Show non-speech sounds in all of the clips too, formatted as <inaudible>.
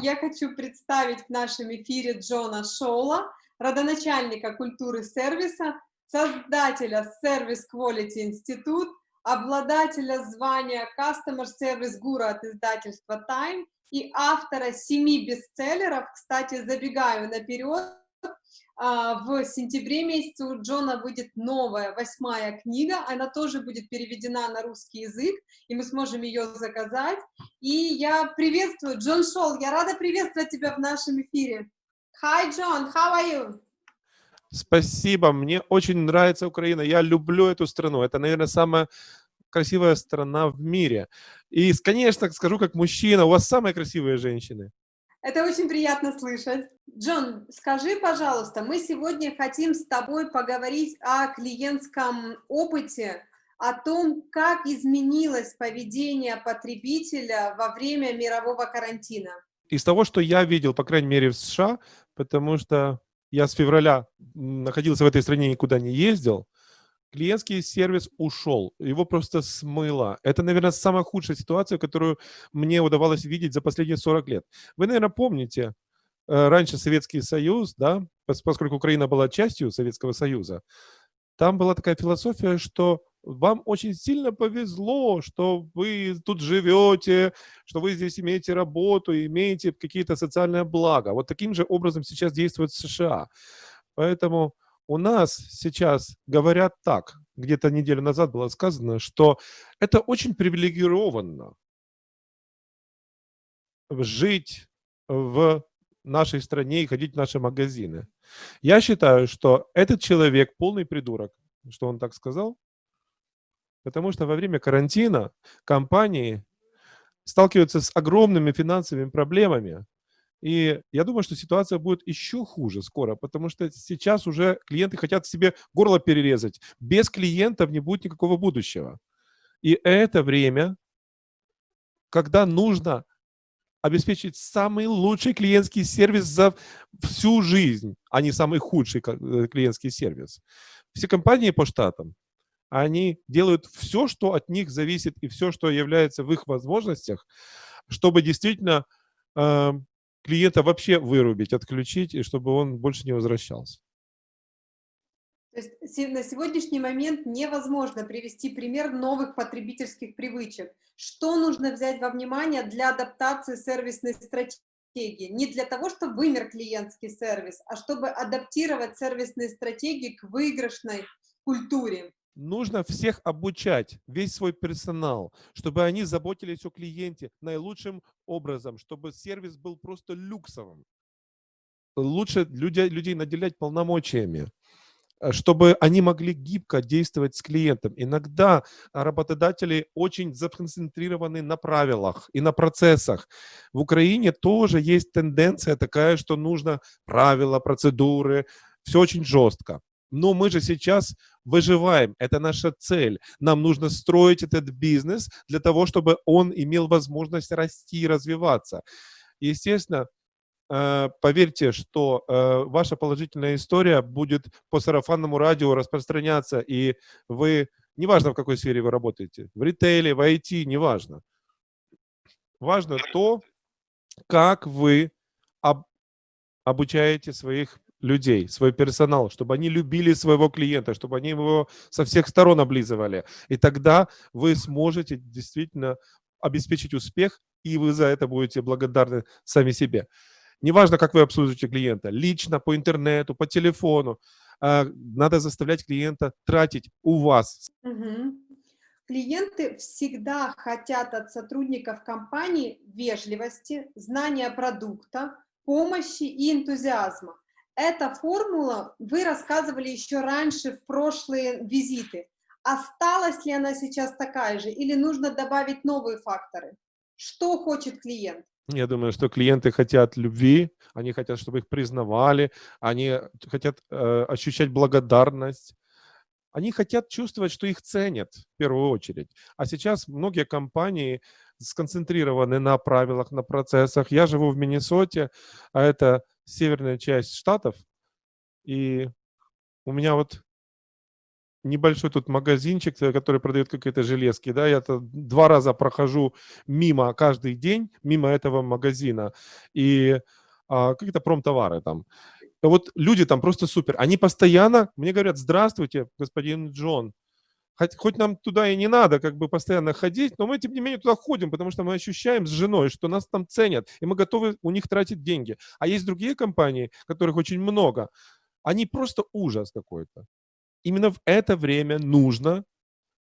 я хочу представить в нашем эфире Джона Шоула, родоначальника культуры сервиса, создателя Service Quality Institute, обладателя звания Customer Service Guru от издательства Time и автора семи бестселлеров. Кстати, забегаю наперед, в сентябре месяце у Джона выйдет новая, восьмая книга, она тоже будет переведена на русский язык, и мы сможем ее заказать. И я приветствую, Джон Шол, я рада приветствовать тебя в нашем эфире. Hi, John, how are you? Спасибо, мне очень нравится Украина, я люблю эту страну, это, наверное, самая красивая страна в мире. И, конечно, скажу как мужчина, у вас самые красивые женщины. Это очень приятно слышать. Джон, скажи, пожалуйста, мы сегодня хотим с тобой поговорить о клиентском опыте, о том, как изменилось поведение потребителя во время мирового карантина. Из того, что я видел, по крайней мере, в США, потому что я с февраля находился в этой стране, никуда не ездил, клиентский сервис ушел, его просто смыло. Это, наверное, самая худшая ситуация, которую мне удавалось видеть за последние 40 лет. Вы, наверное, помните, э, раньше Советский Союз, да, поскольку Украина была частью Советского Союза, там была такая философия, что вам очень сильно повезло, что вы тут живете, что вы здесь имеете работу, имеете какие-то социальные блага. Вот таким же образом сейчас действует США. Поэтому у нас сейчас говорят так, где-то неделю назад было сказано, что это очень привилегированно жить в нашей стране и ходить в наши магазины. Я считаю, что этот человек полный придурок, что он так сказал, потому что во время карантина компании сталкиваются с огромными финансовыми проблемами, и я думаю, что ситуация будет еще хуже скоро, потому что сейчас уже клиенты хотят себе горло перерезать. Без клиентов не будет никакого будущего. И это время, когда нужно обеспечить самый лучший клиентский сервис за всю жизнь, а не самый худший э, клиентский сервис. Все компании по штатам, они делают все, что от них зависит, и все, что является в их возможностях, чтобы действительно э, клиента вообще вырубить, отключить, и чтобы он больше не возвращался. То есть на сегодняшний момент невозможно привести пример новых потребительских привычек. Что нужно взять во внимание для адаптации сервисной стратегии? Не для того, чтобы вымер клиентский сервис, а чтобы адаптировать сервисные стратегии к выигрышной культуре нужно всех обучать, весь свой персонал, чтобы они заботились о клиенте наилучшим образом, чтобы сервис был просто люксовым. Лучше людей, людей наделять полномочиями, э, чтобы они могли гибко действовать с клиентом. Иногда работодатели очень законцентрированы на правилах и на процессах. В Украине тоже есть тенденция такая, что нужно правила, процедуры, все очень жестко. Но мы же сейчас выживаем, это наша цель. Нам нужно строить этот бизнес для того, чтобы он имел возможность расти и развиваться. Естественно, э, поверьте, что э, ваша положительная история будет по сарафанному радио распространяться, и вы, неважно в какой сфере вы работаете, в ритейле, в IT, неважно. Важно то, как вы обучаете своих людей, свой персонал, чтобы они любили своего клиента, чтобы они его со всех сторон облизывали. И тогда вы сможете действительно обеспечить успех, и вы за это будете благодарны сами себе. Неважно, как вы обслуживаете клиента, лично, по интернету, по телефону, а, надо заставлять клиента тратить у вас. Угу. Клиенты всегда хотят от сотрудников компании вежливости, знания продукта, помощи и энтузиазма. Эта формула вы рассказывали еще раньше в прошлые визиты. Осталась ли она сейчас такая же или нужно добавить новые факторы? Что хочет клиент? Я думаю, что клиенты хотят любви, они хотят, чтобы их признавали, они хотят э, ощущать благодарность, они хотят чувствовать, что их ценят в первую очередь. А сейчас многие компании сконцентрированы на правилах, на процессах. Я живу в Миннесоте, а это северная часть штатов, и у меня вот небольшой тут магазинчик, э, который продает какие-то железки, да, я -то два раза прохожу мимо каждый день, мимо этого магазина, и а, какие-то промтовары там. Вот люди там просто супер. Они постоянно мне говорят, здравствуйте, господин Джон, Хоть, хоть нам туда и не надо как бы постоянно ходить, но мы, тем не менее, туда ходим, потому что мы ощущаем с женой, что нас там ценят, и мы готовы у них тратить деньги. А есть другие компании, которых очень много, они просто ужас какой-то. Именно в это время нужно,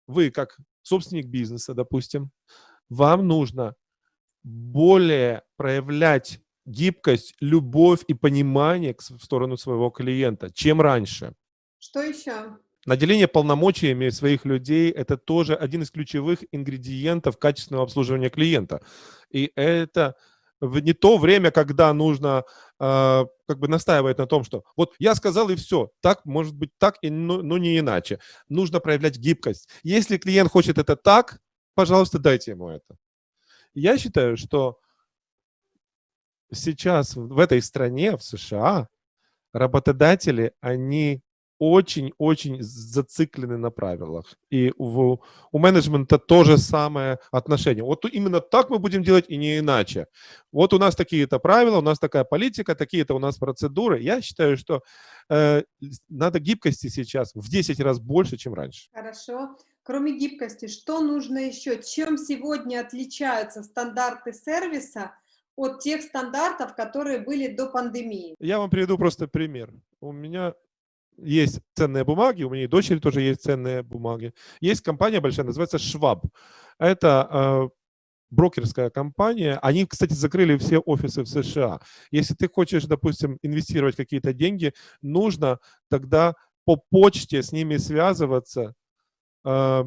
вы как собственник бизнеса, допустим, вам нужно более проявлять гибкость, любовь и понимание в сторону своего клиента, чем раньше. Что еще? Наделение полномочиями своих людей – это тоже один из ключевых ингредиентов качественного обслуживания клиента. И это не то время, когда нужно э, как бы настаивать на том, что вот я сказал и все, так может быть так, и, но, но не иначе. Нужно проявлять гибкость. Если клиент хочет это так, пожалуйста, дайте ему это. Я считаю, что сейчас в этой стране, в США, работодатели, они очень-очень зациклены на правилах. И в, у менеджмента то же самое отношение. Вот именно так мы будем делать и не иначе. Вот у нас такие-то правила, у нас такая политика, такие-то у нас процедуры. Я считаю, что э, надо гибкости сейчас в 10 раз больше, чем раньше. Хорошо. Кроме гибкости, что нужно еще? Чем сегодня отличаются стандарты сервиса от тех стандартов, которые были до пандемии? Я вам приведу просто пример. У меня есть ценные бумаги, у и дочери тоже есть ценные бумаги. Есть компания большая, называется Schwab. Это э, брокерская компания. Они, кстати, закрыли все офисы в США. Если ты хочешь, допустим, инвестировать какие-то деньги, нужно тогда по почте с ними связываться. Э,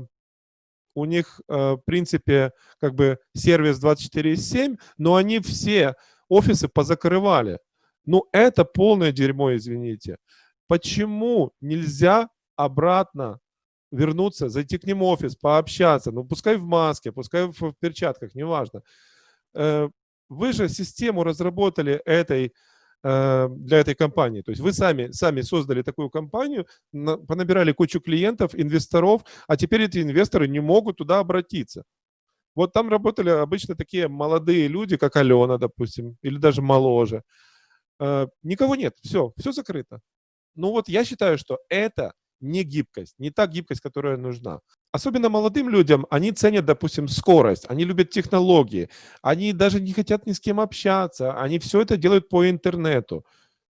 у них, э, в принципе, как бы сервис 24/7, но они все офисы позакрывали. Ну, это полное дерьмо, извините. Почему нельзя обратно вернуться, зайти к ним в офис, пообщаться, ну пускай в маске, пускай в перчатках, неважно. Э, вы же систему разработали этой, э, для этой компании. То есть вы сами, сами создали такую компанию, понабирали кучу клиентов, инвесторов, а теперь эти инвесторы не могут туда обратиться. Вот там работали обычно такие молодые люди, как Алена, допустим, или даже моложе. Э, никого нет, все, все закрыто. Ну вот я считаю, что это не гибкость, не та гибкость, которая нужна. Особенно молодым людям, они ценят, допустим, скорость, они любят технологии, они даже не хотят ни с кем общаться, они все это делают по интернету,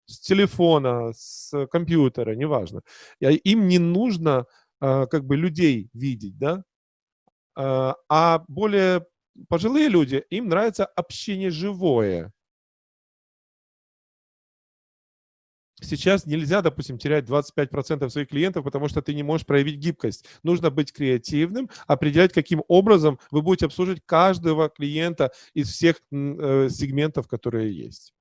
с телефона, с компьютера, неважно. Им не нужно а, как бы людей видеть, да? А, а более пожилые люди, им нравится общение живое. Сейчас нельзя, допустим, терять 25% своих клиентов, потому что ты не можешь проявить гибкость. Нужно быть креативным, определять, каким образом вы будете обслуживать каждого клиента из всех э, сегментов, которые есть.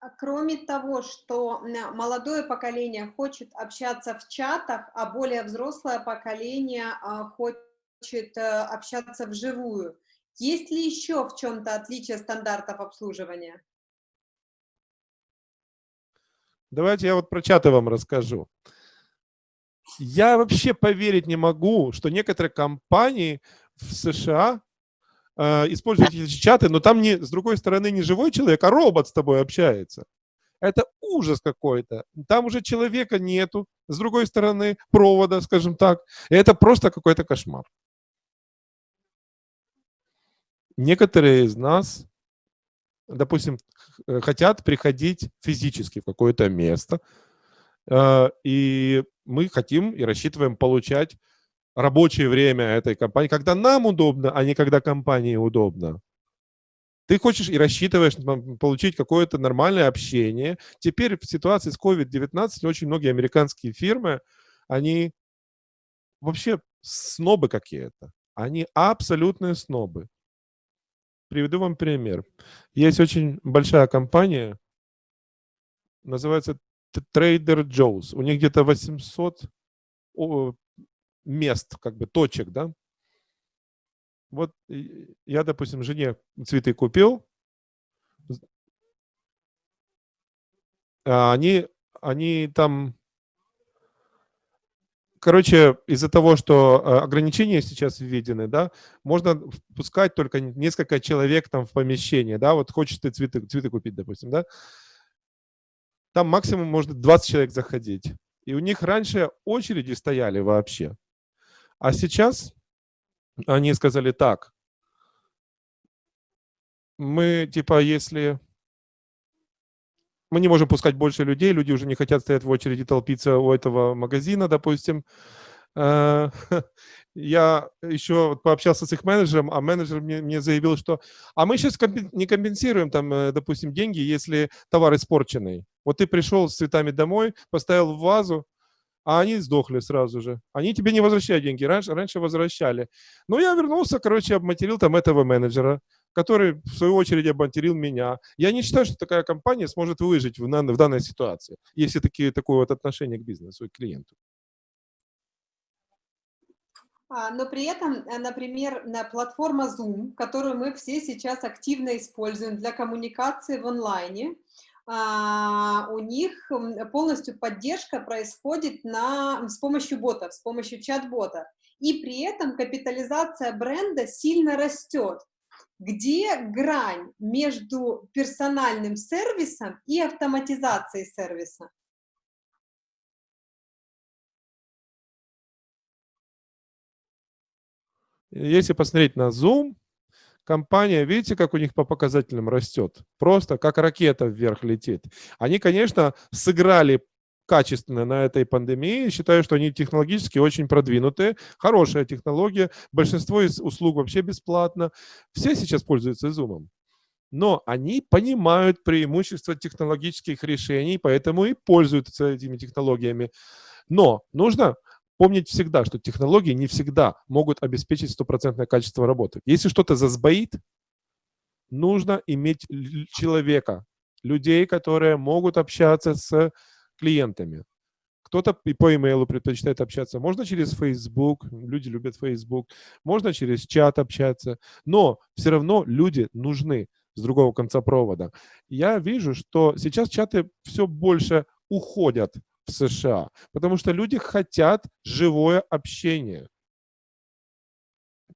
А кроме того, что молодое поколение хочет общаться в чатах, а более взрослое поколение а, хочет э, общаться вживую, есть ли еще в чем-то отличие стандартов обслуживания? Давайте я вот про чаты вам расскажу. Я вообще поверить не могу, что некоторые компании в США э, используют эти чаты, но там не, с другой стороны не живой человек, а робот с тобой общается. Это ужас какой-то. Там уже человека нету, с другой стороны провода, скажем так. И это просто какой-то кошмар. Некоторые из нас допустим, хотят приходить физически в какое-то место, э, и мы хотим и рассчитываем получать рабочее время этой компании, когда нам удобно, а не когда компании удобно. Ты хочешь и рассчитываешь получить какое-то нормальное общение. Теперь в ситуации с COVID-19 очень многие американские фирмы, они вообще снобы какие-то. Они абсолютные снобы. Приведу вам пример. Есть очень большая компания, называется Trader Joe's. У них где-то 800 мест, как бы точек, да. Вот я, допустим, жене цветы купил. А они, они там короче, из-за того, что э, ограничения сейчас введены, да, можно пускать только несколько человек там в помещение, да, вот хочешь ты цветы, цветы купить, допустим, да, там максимум может 20 человек заходить. И у них раньше очереди стояли вообще. А сейчас они сказали так, мы типа, если мы не можем пускать больше людей, люди уже не хотят стоять в очереди, толпиться у этого магазина, допустим. Э, <laughs> я еще пообщался с их менеджером, а менеджер мне, мне заявил, что а мы сейчас не компенсируем там, э, допустим, деньги, если товар испорченный. Вот ты пришел с цветами домой, поставил в вазу, а они сдохли сразу же. Они тебе не возвращают деньги, раньше, раньше возвращали. Но я вернулся, короче, обматерил там этого менеджера который, в свою очередь, обматерил меня. Я не считаю, что такая компания сможет выжить в, в данной ситуации, если такие, такое вот отношение к бизнесу и к клиенту. А, но при этом, э, например, платформа Zoom, которую мы все сейчас активно используем для коммуникации в онлайне, а, у них полностью поддержка происходит на, с помощью ботов, с помощью чат-бота. И при этом капитализация бренда сильно растет где грань между персональным сервисом и автоматизацией сервиса? Если посмотреть на Zoom, компания, видите, как у них по показателям растет? Просто как ракета вверх летит. Они, конечно, сыграли качественно на этой пандемии. Считаю, что они технологически очень продвинутые, хорошая технология. Большинство из услуг вообще бесплатно. Все сейчас пользуются Zoom. Но они понимают преимущества технологических решений, поэтому и пользуются этими технологиями. Но нужно помнить всегда, что технологии не всегда могут обеспечить стопроцентное качество работы. Если что-то засбоит, нужно иметь человека, людей, которые могут общаться с клиентами. Кто-то по имейлу предпочитает общаться. Можно через Facebook, люди любят Facebook. Можно через чат общаться. Но все равно люди нужны с другого конца провода. Я вижу, что сейчас чаты все больше уходят в США, потому что люди хотят живое общение.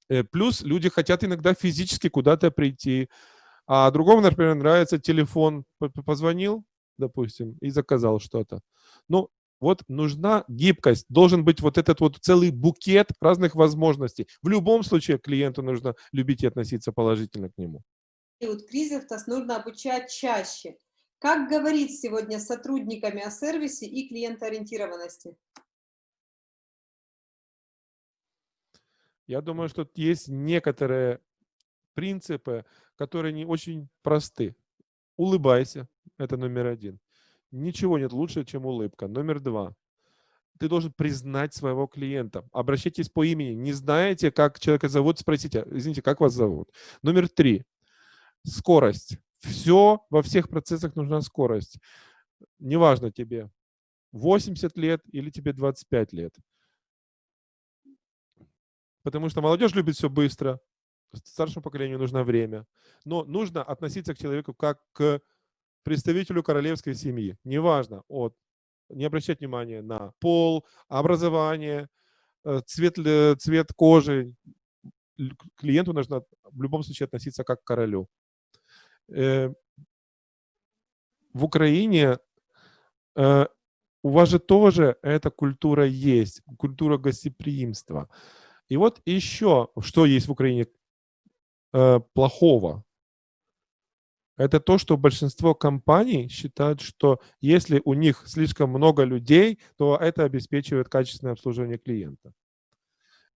Э, плюс люди хотят иногда физически куда-то прийти. А другому, например, нравится телефон. Позвонил, допустим, и заказал что-то. Ну, вот нужна гибкость, должен быть вот этот вот целый букет разных возможностей. В любом случае клиенту нужно любить и относиться положительно к нему. И вот кризис нужно обучать чаще. Как говорить сегодня с сотрудниками о сервисе и клиентоориентированности? Я думаю, что есть некоторые принципы, которые не очень просты. Улыбайся, это номер один. Ничего нет лучше, чем улыбка. Номер два. Ты должен признать своего клиента. Обращайтесь по имени. Не знаете, как человека зовут, спросите, извините, как вас зовут. Номер три. Скорость. Все, во всех процессах нужна скорость. Неважно тебе 80 лет или тебе 25 лет. Потому что молодежь любит все быстро, старшему поколению нужно время. Но нужно относиться к человеку как к представителю королевской семьи, неважно, от, не обращать внимания на пол, образование, э, цвет, цвет кожи. Клиенту нужно в любом случае относиться как к королю. Э, в Украине э, у вас же тоже эта культура есть, культура гостеприимства. И вот еще, что есть в Украине плохого, это то, что большинство компаний считают, что если у них слишком много людей, то это обеспечивает качественное обслуживание клиента.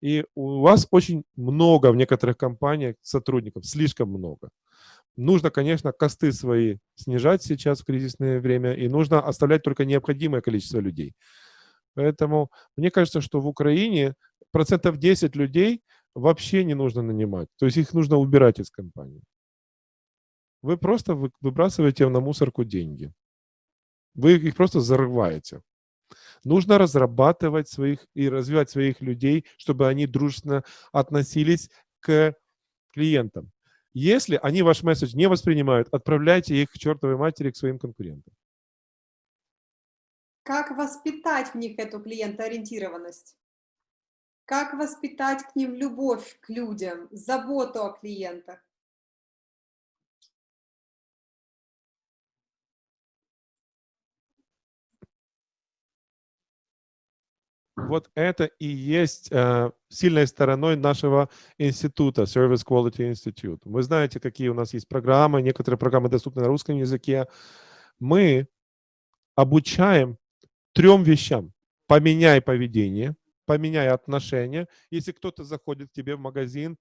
И у вас очень много в некоторых компаниях сотрудников, слишком много. Нужно, конечно, косты свои снижать сейчас в кризисное время, и нужно оставлять только необходимое количество людей. Поэтому мне кажется, что в Украине процентов 10 людей вообще не нужно нанимать. То есть их нужно убирать из компании вы просто выбрасываете на мусорку деньги. Вы их просто зарываете. Нужно разрабатывать своих и развивать своих людей, чтобы они дружественно относились к клиентам. Если они ваш месседж не воспринимают, отправляйте их к чертовой матери, к своим конкурентам. Как воспитать в них эту клиентоориентированность? Как воспитать к ним любовь к людям, заботу о клиентах? Вот это и есть э, сильной стороной нашего института, Service Quality Institute. Вы знаете, какие у нас есть программы, некоторые программы доступны на русском языке. Мы обучаем трем вещам. Поменяй поведение, поменяй отношения. Если кто-то заходит к тебе в магазин,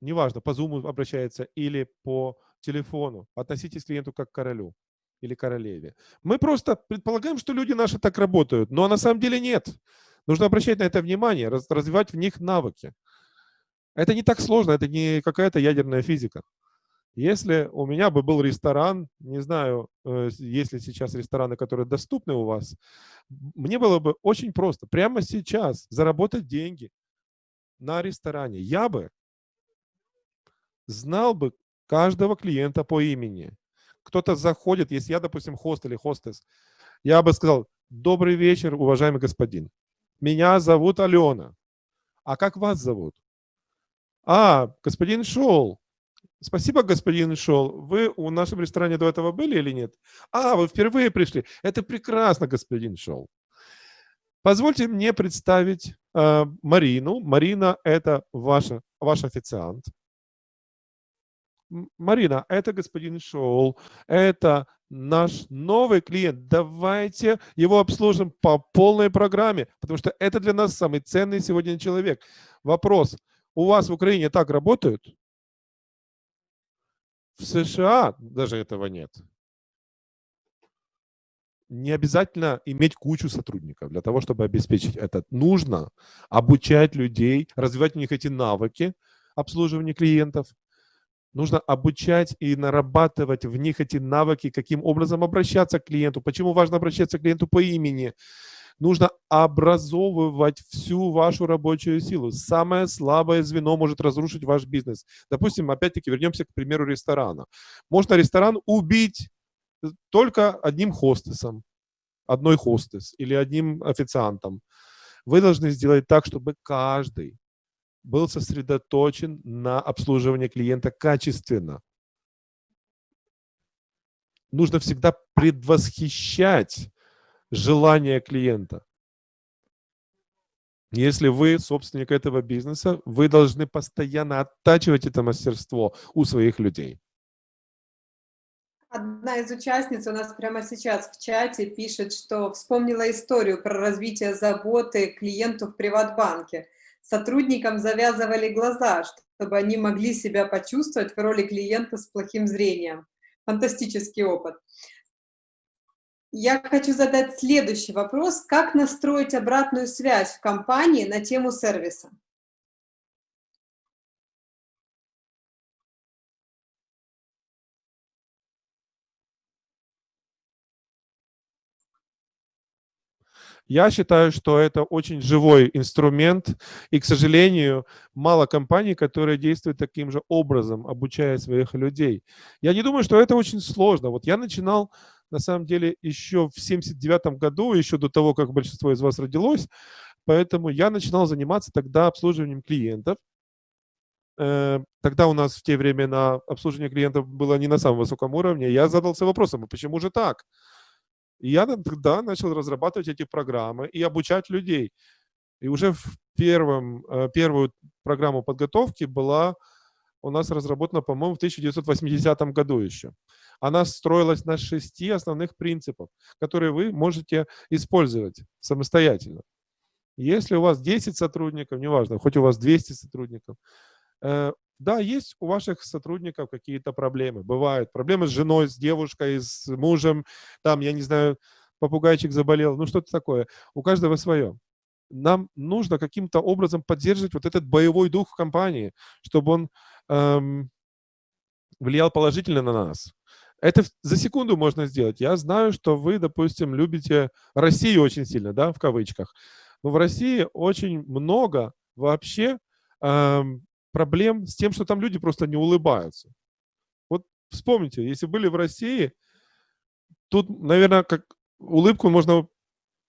неважно, по Zoom обращается или по телефону, относитесь к клиенту как к королю или королеве. Мы просто предполагаем, что люди наши так работают, но на самом деле нет. Нужно обращать на это внимание, развивать в них навыки. Это не так сложно, это не какая-то ядерная физика. Если у меня бы был ресторан, не знаю, э, есть ли сейчас рестораны, которые доступны у вас, мне было бы очень просто прямо сейчас заработать деньги на ресторане. Я бы знал бы каждого клиента по имени. Кто-то заходит, если я, допустим, хост или хостес, я бы сказал, добрый вечер, уважаемый господин. Меня зовут Алена. А как вас зовут? А, господин Шоул. Спасибо, господин Шол. Вы у нашем ресторане до этого были или нет? А, вы впервые пришли. Это прекрасно, господин Шол. Позвольте мне представить э, Марину. Марина – это ваша, ваш официант. Марина, это господин Шоул, это наш новый клиент. Давайте его обслужим по полной программе, потому что это для нас самый ценный сегодня человек. Вопрос. У вас в Украине так работают? В США даже этого нет. Не обязательно иметь кучу сотрудников для того, чтобы обеспечить это. Нужно обучать людей, развивать у них эти навыки обслуживания клиентов. Нужно обучать и нарабатывать в них эти навыки, каким образом обращаться к клиенту, почему важно обращаться к клиенту по имени, нужно образовывать всю вашу рабочую силу. Самое слабое звено может разрушить ваш бизнес. Допустим, опять-таки вернемся к примеру ресторана. Можно ресторан убить только одним хостесом, одной хостес или одним официантом. Вы должны сделать так, чтобы каждый был сосредоточен на обслуживании клиента качественно. Нужно всегда предвосхищать желания клиента. Если вы собственник этого бизнеса, вы должны постоянно оттачивать это мастерство у своих людей. Одна из участниц у нас прямо сейчас в чате пишет, что вспомнила историю про развитие заботы клиенту в Приватбанке. Сотрудникам завязывали глаза, чтобы они могли себя почувствовать в роли клиента с плохим зрением. Фантастический опыт. Я хочу задать следующий вопрос. Как настроить обратную связь в компании на тему сервиса? Я считаю, что это очень живой инструмент, и, к сожалению, мало компаний, которые действуют таким же образом, обучая своих людей. Я не думаю, что это очень сложно. Вот я начинал на самом деле еще в 79 году, еще до того, как большинство из вас родилось. Поэтому я начинал заниматься тогда обслуживанием клиентов. Э, тогда у нас в те времена обслуживание клиентов было не на самом высоком уровне. Я задался вопросом, а почему же так? И я тогда начал разрабатывать эти программы и обучать людей. И уже в первом, э, первую программу подготовки была у нас разработана, по-моему, в 1980 году еще. Она строилась на шести основных принципах, которые вы можете использовать самостоятельно. Если у вас 10 сотрудников, неважно, хоть у вас 200 сотрудников, э, да, есть у ваших сотрудников какие-то проблемы. Бывают проблемы с женой, с девушкой, с мужем, там, я не знаю, попугайчик заболел, ну что-то такое. У каждого свое. Нам нужно каким-то образом поддерживать вот этот боевой дух в компании, чтобы он эм, влиял положительно на нас. Это за секунду можно сделать. Я знаю, что вы, допустим, любите Россию очень сильно, да, в кавычках. Но в России очень много вообще эм, проблем с тем, что там люди просто не улыбаются. Вот вспомните, если были в России, тут, наверное, как улыбку можно,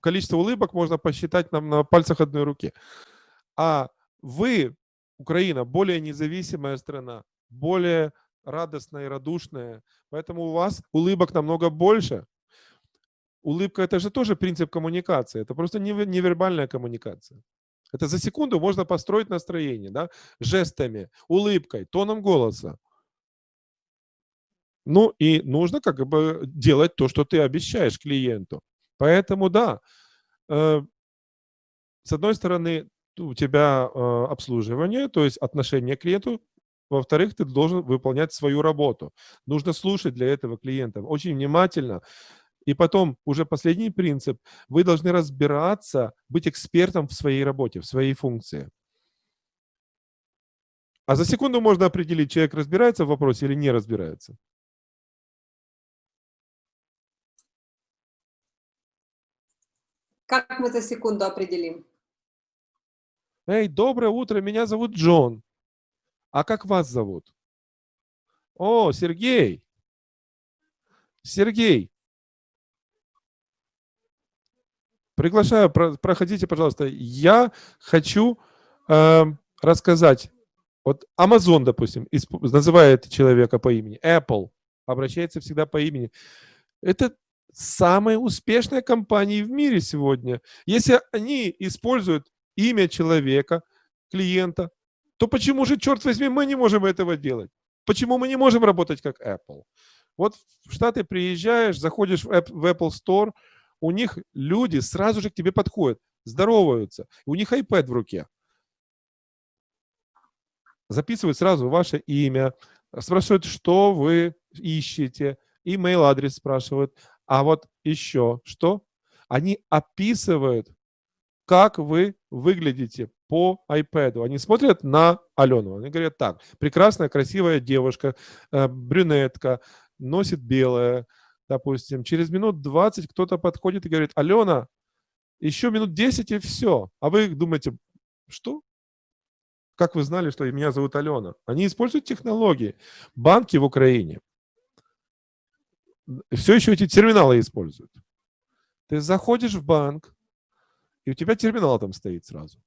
количество улыбок можно посчитать нам на пальцах одной руки. А вы, Украина, более независимая страна, более радостная и радушная, поэтому у вас улыбок намного больше. Улыбка – это же тоже принцип коммуникации, это просто невербальная коммуникация. Это за секунду можно построить настроение, да, жестами, улыбкой, тоном голоса. Ну и нужно как бы делать то, что ты обещаешь клиенту. Поэтому да, э, с одной стороны, у тебя э, обслуживание, то есть отношение к клиенту, во-вторых, ты должен выполнять свою работу. Нужно слушать для этого клиента очень внимательно. И потом, уже последний принцип, вы должны разбираться, быть экспертом в своей работе, в своей функции. А за секунду можно определить, человек разбирается в вопросе или не разбирается. Как мы за секунду определим? Эй, доброе утро, меня зовут Джон. А как вас зовут? О, Сергей. Сергей. Приглашаю, проходите, пожалуйста. Я хочу э, рассказать. Вот Amazon, допустим, называет человека по имени. Apple обращается всегда по имени. Это самые успешные компании в мире сегодня. Если они используют имя человека, клиента, то почему же, черт возьми, мы не можем этого делать? Почему мы не можем работать как Apple? Вот в Штаты приезжаешь, заходишь в Apple Store, у них люди сразу же к тебе подходят, здороваются, у них iPad в руке. Записывают сразу ваше имя, спрашивают, что вы ищете, email адрес спрашивают. А вот еще что? Они описывают, как вы выглядите по iPad. Они смотрят на Алену. Они говорят так, прекрасная, красивая девушка, э, брюнетка, носит белое, допустим. Через минут 20 кто-то подходит и говорит, Алена, еще минут 10 и все. А вы думаете, что? Как вы знали, что меня зовут Алена? Они используют технологии. Банки в Украине все еще эти терминалы используют. Ты заходишь в банк, и у тебя терминал там стоит сразу.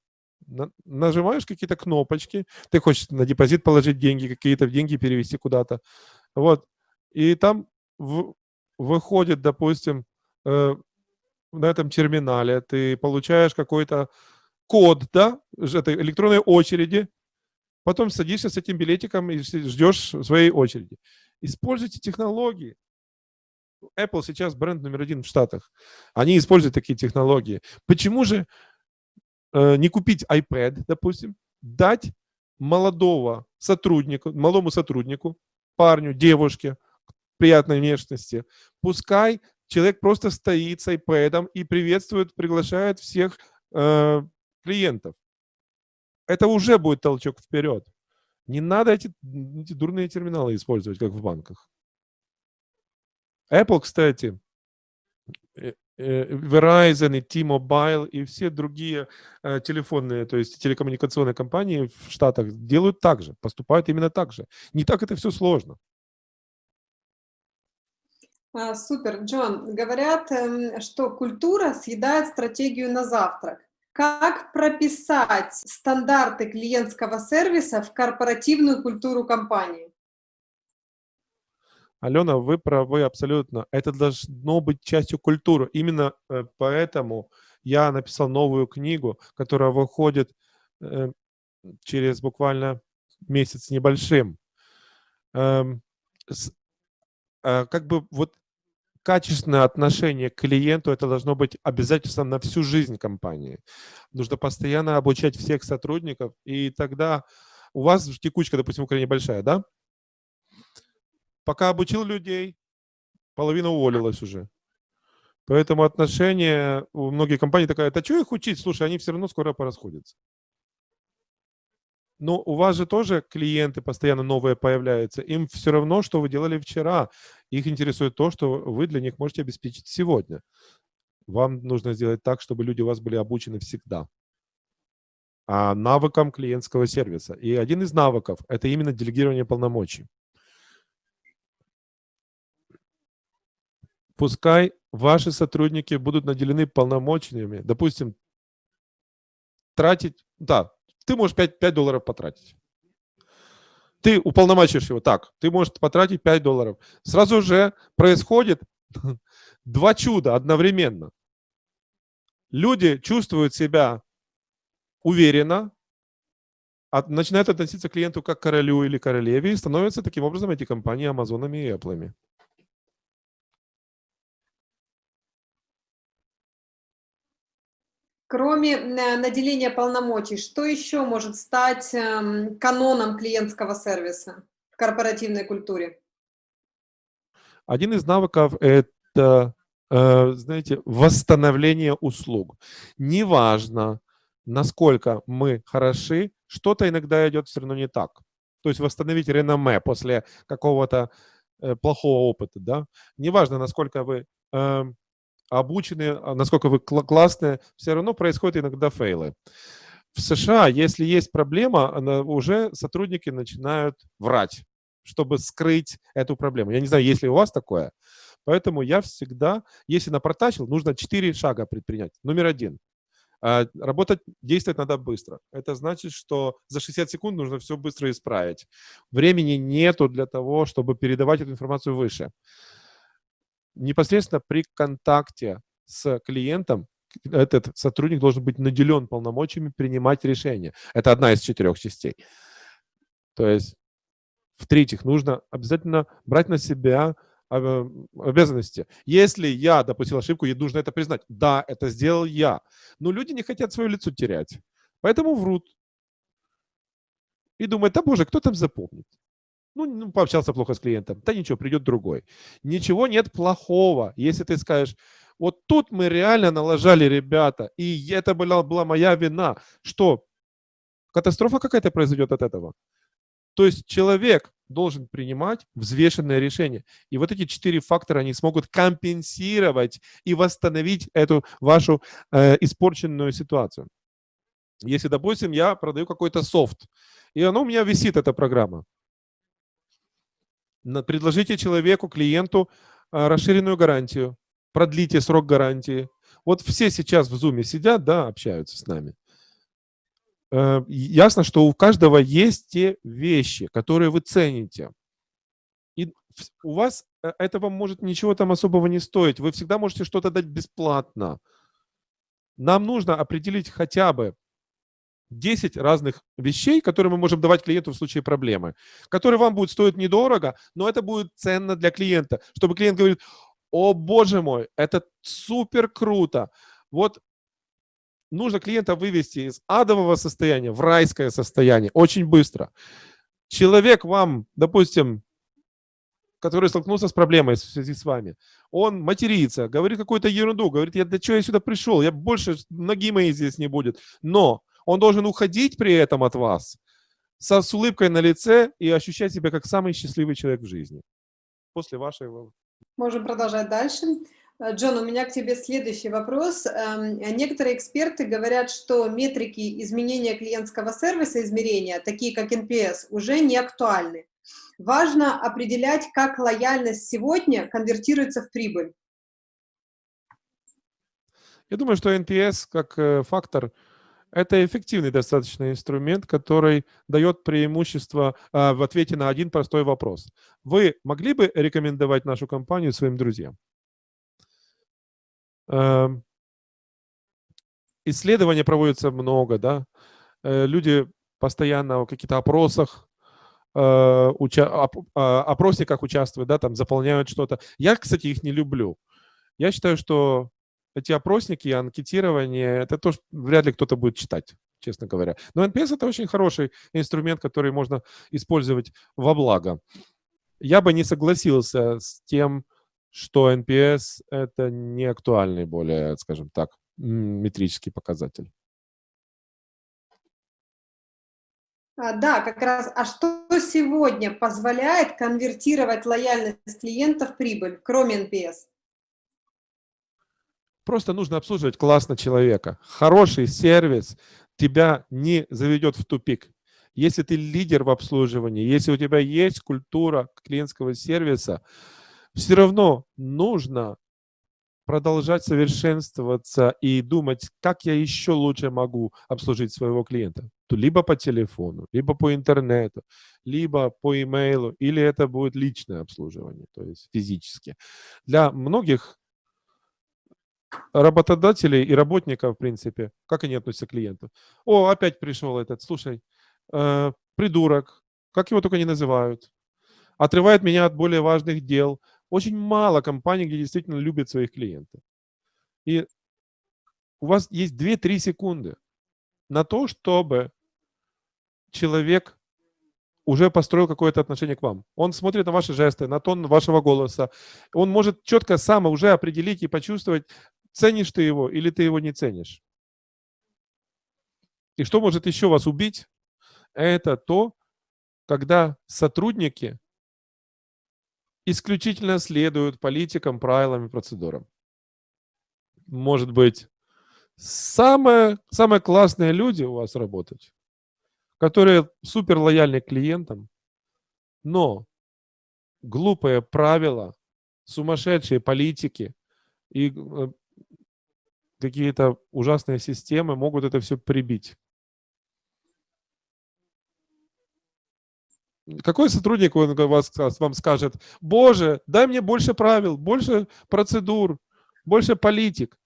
На, нажимаешь какие-то кнопочки, ты хочешь на депозит положить деньги, какие-то деньги перевести куда-то. Вот. И там в, выходит, допустим, э, на этом терминале ты получаешь какой-то код, да, этой электронной очереди, потом садишься с этим билетиком и ждешь своей очереди. Используйте технологии. Apple сейчас бренд номер один в Штатах. Они используют такие технологии. Почему же не купить iPad, допустим, дать молодого сотруднику, малому сотруднику, парню, девушке, приятной внешности, пускай человек просто стоит с iPad и приветствует, приглашает всех э, клиентов. Это уже будет толчок вперед. Не надо эти, эти дурные терминалы использовать, как в банках. Apple, кстати, э, э, Verizon и T-Mobile и все другие э, телефонные, то есть телекоммуникационные компании в Штатах делают так же, поступают именно так же. Не так это все сложно. А, супер, Джон. Говорят, эм, что культура съедает стратегию на завтрак. Как прописать стандарты клиентского сервиса в корпоративную культуру компании? Алена, вы правы абсолютно. Это должно быть частью культуры. Именно э, поэтому я написал новую книгу, которая выходит э, через буквально месяц небольшим. Эм, э, как бы вот качественное отношение к клиенту, это должно быть обязательством на всю жизнь компании. Нужно постоянно обучать всех сотрудников, и тогда у вас текучка, допустим, в Украине большая, да? Пока обучил людей, половина уволилась уже. Поэтому отношение у многих компаний такая, да что их учить? Слушай, они все равно скоро порасходятся. Но у вас же тоже клиенты постоянно новые появляются. Им все равно, что вы делали вчера. Их интересует то, что вы для них можете обеспечить сегодня. Вам нужно сделать так, чтобы люди у вас были обучены всегда. А навыкам клиентского сервиса. И один из навыков – это именно делегирование полномочий. Пускай ваши сотрудники будут наделены полномочиями, допустим, тратить, да, ты можешь 5, 5 долларов потратить. Ты уполномочишь его, так, ты можешь потратить 5 долларов. Сразу же происходит <laughs> два чуда одновременно. Люди чувствуют себя уверенно, от, начинают относиться к клиенту как к королю или королеве и становятся таким образом эти компании Амазонами и Apple. Кроме э, наделения полномочий, что еще может стать эм, каноном клиентского сервиса в корпоративной культуре? Один из навыков – это, э, знаете, восстановление услуг. Неважно, насколько мы хороши, что-то иногда идет все равно не так. То есть восстановить реноме после какого-то э, плохого опыта, да. Неважно, насколько вы эм, обучены, а насколько вы классные, все равно происходят иногда фейлы. В США, если есть проблема, уже сотрудники начинают врать, чтобы скрыть эту проблему. Я не знаю, есть ли у вас такое. Поэтому я всегда, если напортачил, нужно 4 шага предпринять. Номер один. А, работать, действовать надо быстро. Это значит, что за 60 секунд нужно все быстро исправить. Времени нету для того, чтобы передавать эту информацию выше непосредственно при контакте с клиентом этот сотрудник должен быть наделен полномочиями принимать решения. Это одна из четырех частей. То есть, в-третьих, нужно обязательно брать на себя а, обязанности. Если я допустил ошибку, я нужно это признать. Да, это сделал я. Но люди не хотят свое лицо терять. Поэтому врут. И думают, да боже, кто там запомнит? Ну, ну, пообщался плохо с клиентом. Да ничего, придет другой. Ничего нет плохого, если ты скажешь, вот тут мы реально налажали, ребята, и это была, была моя вина. Что? Катастрофа какая-то произойдет от этого. То есть человек должен принимать взвешенное решение. И вот эти четыре фактора, они смогут компенсировать и восстановить эту вашу э, испорченную ситуацию. Если, допустим, я продаю какой-то софт, и оно у меня висит, эта программа, предложите человеку, клиенту а, расширенную гарантию, продлите срок гарантии. Вот все сейчас в Zoom сидят, да, общаются с нами. Э, ясно, что у каждого есть те вещи, которые вы цените. И у вас э, этого может ничего там особого не стоить. Вы всегда можете что-то дать бесплатно. Нам нужно определить хотя бы 10 разных вещей, которые мы можем давать клиенту в случае проблемы, которые вам будут стоить недорого, но это будет ценно для клиента, чтобы клиент говорит, о боже мой, это супер круто. Вот нужно клиента вывести из адового состояния в райское состояние очень быстро. Человек вам, допустим, который столкнулся с проблемой в связи с вами, он матерится, говорит какую-то ерунду, говорит, я для чего я сюда пришел, я больше, ноги моей здесь не будет. Но он должен уходить при этом от вас со, с улыбкой на лице и ощущать себя как самый счастливый человек в жизни. После вашего... Можем продолжать дальше. Э, Джон, у меня к тебе следующий вопрос. Эм, некоторые эксперты говорят, что метрики изменения клиентского сервиса, измерения, такие как NPS, уже не актуальны. Важно определять, как лояльность сегодня конвертируется в прибыль. Я думаю, что NPS как э, фактор это эффективный достаточно инструмент, который дает преимущество а, в ответе на один простой вопрос. Вы могли бы рекомендовать нашу компанию своим друзьям? Э, исследования проводятся много, да. Э, люди постоянно в каких-то опросах, э, уча а, опросниках участвуют, да, там заполняют что-то. Я, кстати, их не люблю. Я считаю, что эти опросники, анкетирование, это тоже вряд ли кто-то будет читать, честно говоря. Но NPS это очень хороший инструмент, который можно использовать во благо. Я бы не согласился с тем, что NPS это не актуальный более, скажем так, метрический показатель. А, да, как раз. А что сегодня позволяет конвертировать лояльность клиента в прибыль, кроме NPS? Просто нужно обслуживать классно человека. Хороший сервис тебя не заведет в тупик. Если ты лидер в обслуживании, если у тебя есть культура клиентского сервиса, все равно нужно продолжать совершенствоваться и думать, как я еще лучше могу обслужить своего клиента. То либо по телефону, либо по интернету, либо по имейлу, или это будет личное обслуживание, то есть физически. Для многих работодателей и работников, в принципе, как они относятся к клиенту. О, опять пришел этот, слушай, э, придурок, как его только не называют, отрывает меня от более важных дел. Очень мало компаний, где действительно любят своих клиентов. И у вас есть 2-3 секунды на то, чтобы человек уже построил какое-то отношение к вам. Он смотрит на ваши жесты, на тон вашего голоса. Он может четко сам уже определить и почувствовать, ценишь ты его или ты его не ценишь. И что может еще вас убить? Это то, когда сотрудники исключительно следуют политикам, правилам и процедурам. Может быть, самые, самые классные люди у вас работать, которые супер лояльны клиентам, но глупые правила, сумасшедшие политики и э, какие-то ужасные системы могут это все прибить. Какой сотрудник он вас, вам скажет, боже, дай мне больше правил, больше процедур, больше политик?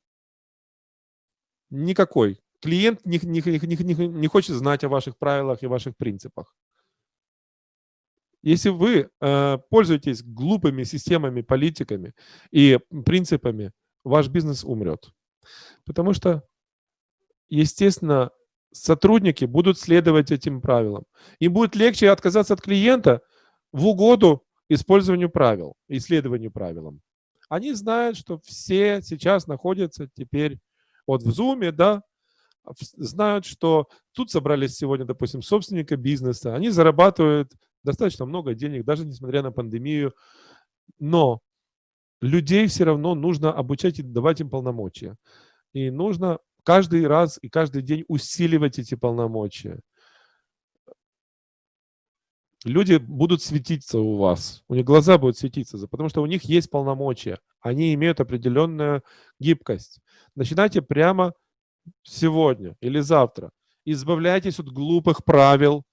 Никакой. Клиент не, не, не, не хочет знать о ваших правилах и ваших принципах. Если вы э, пользуетесь глупыми системами, политиками и принципами, ваш бизнес умрет. Потому что, естественно, сотрудники будут следовать этим правилам. Им будет легче отказаться от клиента в угоду использованию правил, исследованию правилам. Они знают, что все сейчас находятся теперь вот в Zoom, да, знают, что тут собрались сегодня, допустим, собственника бизнеса, они зарабатывают достаточно много денег, даже несмотря на пандемию, но людей все равно нужно обучать и давать им полномочия. И нужно каждый раз и каждый день усиливать эти полномочия. Люди будут светиться у вас, у них глаза будут светиться, потому что у них есть полномочия, они имеют определенную гибкость. Начинайте прямо сегодня или завтра. Избавляйтесь от глупых правил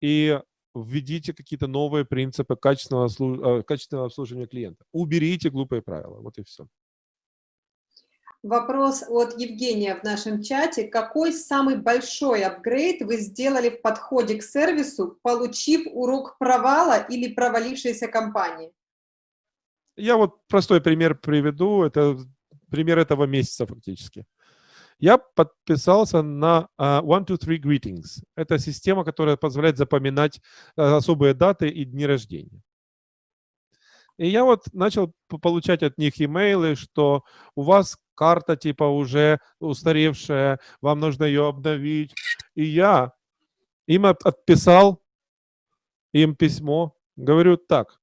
и введите какие-то новые принципы качественного, э, качественного обслуживания клиента. Уберите глупые правила, вот и все. Вопрос от Евгения в нашем чате. Какой самый большой апгрейд вы сделали в подходе к сервису, получив урок провала или провалившейся компании? Я вот простой пример приведу. Это пример этого месяца фактически. Я подписался на uh, Two, Three Greetings. Это система, которая позволяет запоминать uh, особые даты и дни рождения. И я вот начал получать от них имейлы, что у вас карта типа уже устаревшая, вам нужно ее обновить. И я им отписал им письмо, говорю так,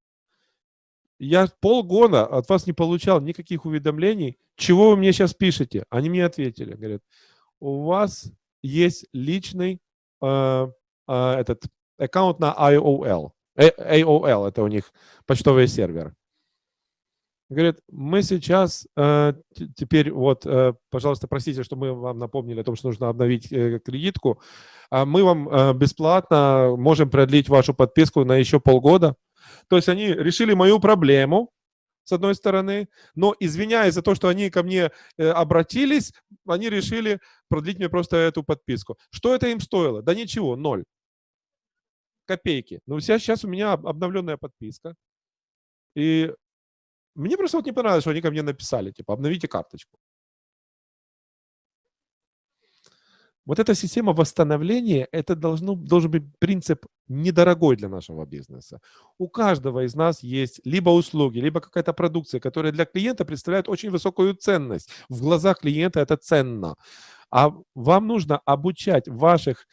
я полгода от вас не получал никаких уведомлений, чего вы мне сейчас пишете? Они мне ответили, говорят, у вас есть личный э, э, этот аккаунт на IOL. AOL, это у них почтовый сервер. Говорит, мы сейчас, э, теперь вот, э, пожалуйста, простите, что мы вам напомнили о том, что нужно обновить э, кредитку. А мы вам э, бесплатно можем продлить вашу подписку на еще полгода. То есть они решили мою проблему, с одной стороны, но извиняясь за то, что они ко мне э, обратились, они решили продлить мне просто эту подписку. Что это им стоило? Да ничего, ноль копейки. Но сейчас, сейчас у меня обновленная подписка. И мне просто вот не понравилось, что они ко мне написали, типа, обновите карточку. Вот эта система восстановления, это должно, должен быть принцип недорогой для нашего бизнеса. У каждого из нас есть либо услуги, либо какая-то продукция, которая для клиента представляет очень высокую ценность. В глазах клиента это ценно. А вам нужно обучать ваших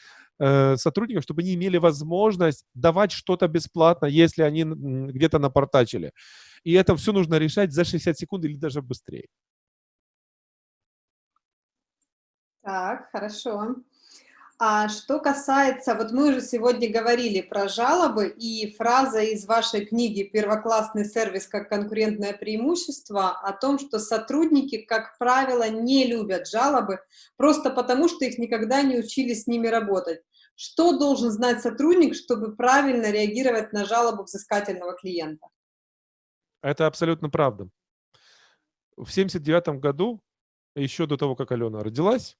Э, сотрудников, чтобы они имели возможность давать что-то бесплатно, если они где-то напортачили. И это все нужно решать за 60 секунд или даже быстрее. Так, хорошо. А что касается, вот мы уже сегодня говорили про жалобы, и фраза из вашей книги «Первоклассный сервис как конкурентное преимущество» о том, что сотрудники, как правило, не любят жалобы, просто потому что их никогда не учили с ними работать. Что должен знать сотрудник, чтобы правильно реагировать на жалобу взыскательного клиента? Это абсолютно правда. В 79 году, еще до того, как Алена родилась,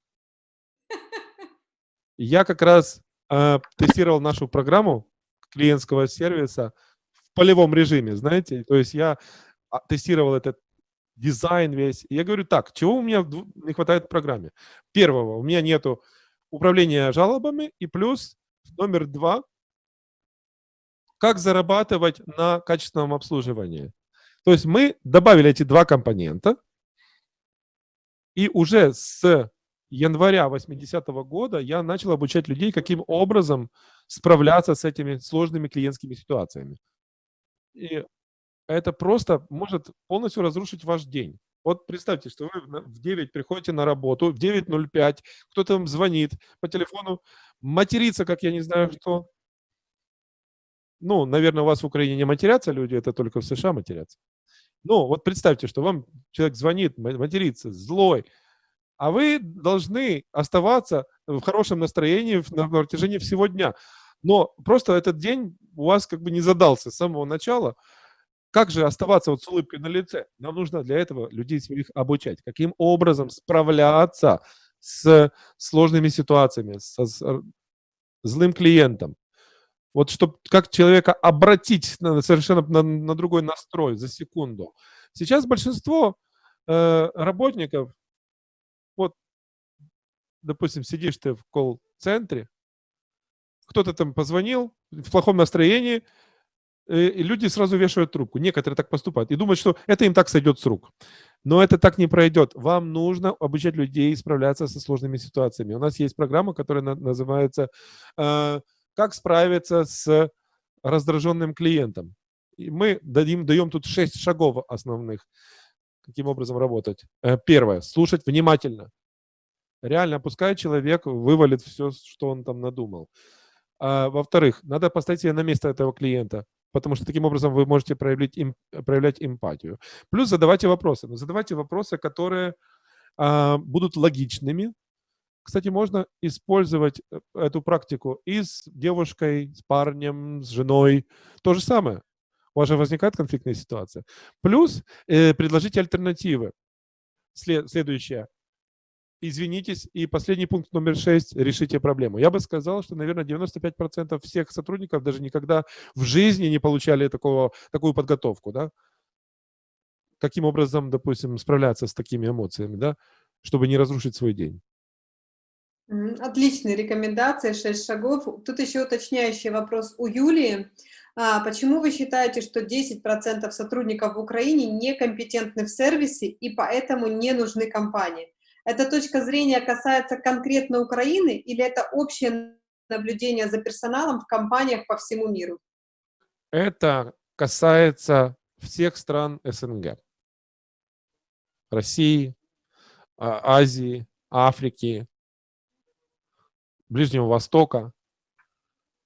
я как раз э, тестировал нашу программу клиентского сервиса в полевом режиме, знаете. То есть я а, тестировал этот дизайн весь. И я говорю, так, чего у меня не хватает в программе? Первого, у меня нету управления жалобами. И плюс номер два, как зарабатывать на качественном обслуживании. То есть мы добавили эти два компонента. И уже с января 80 -го года я начал обучать людей, каким образом справляться с этими сложными клиентскими ситуациями. И это просто может полностью разрушить ваш день. Вот представьте, что вы в 9 приходите на работу, в 9.05 кто-то вам звонит по телефону, матерится, как я не знаю что. Ну, наверное, у вас в Украине не матерятся люди, это только в США матерятся. Ну, вот представьте, что вам человек звонит, матерится, злой, а вы должны оставаться в хорошем настроении на протяжении всего дня. Но просто этот день у вас как бы не задался с самого начала. Как же оставаться вот с улыбкой на лице? Нам нужно для этого людей своих обучать. Каким образом справляться с сложными ситуациями, со с злым клиентом. Вот чтобы как человека обратить на, совершенно на, на другой настрой за секунду. Сейчас большинство э, работников допустим, сидишь ты в колл-центре, кто-то там позвонил в плохом настроении, э, и люди сразу вешают трубку. Некоторые так поступают и думают, что это им так сойдет с рук. Но это так не пройдет. Вам нужно обучать людей справляться со сложными ситуациями. У нас есть программа, которая называется э, «Как справиться с раздраженным клиентом». И мы дадим, даем тут шесть шагов основных каким образом работать. Э, первое. Слушать внимательно. Реально, пускай человек вывалит все, что он там надумал. А, Во-вторых, надо поставить себя на место этого клиента, потому что таким образом вы можете проявлять, им, проявлять эмпатию. Плюс задавайте вопросы. Но задавайте вопросы, которые а, будут логичными. Кстати, можно использовать э, эту практику и с девушкой, с парнем, с женой. То же самое у вас же возникает конфликтная ситуация. Плюс э, предложите альтернативы. След, следующее. Извинитесь. И последний пункт номер шесть. Решите проблему. Я бы сказал, что, наверное, 95% всех сотрудников даже никогда в жизни не получали такого, такую подготовку. Да? Каким образом, допустим, справляться с такими эмоциями, да? чтобы не разрушить свой день. Отличные рекомендации, шесть шагов. Тут еще уточняющий вопрос у Юлии. А почему вы считаете, что 10% сотрудников в Украине некомпетентны в сервисе и поэтому не нужны компании? Эта точка зрения касается конкретно Украины или это общее наблюдение за персоналом в компаниях по всему миру? Это касается всех стран СНГ. России, а, Азии, Африки, Ближнего Востока.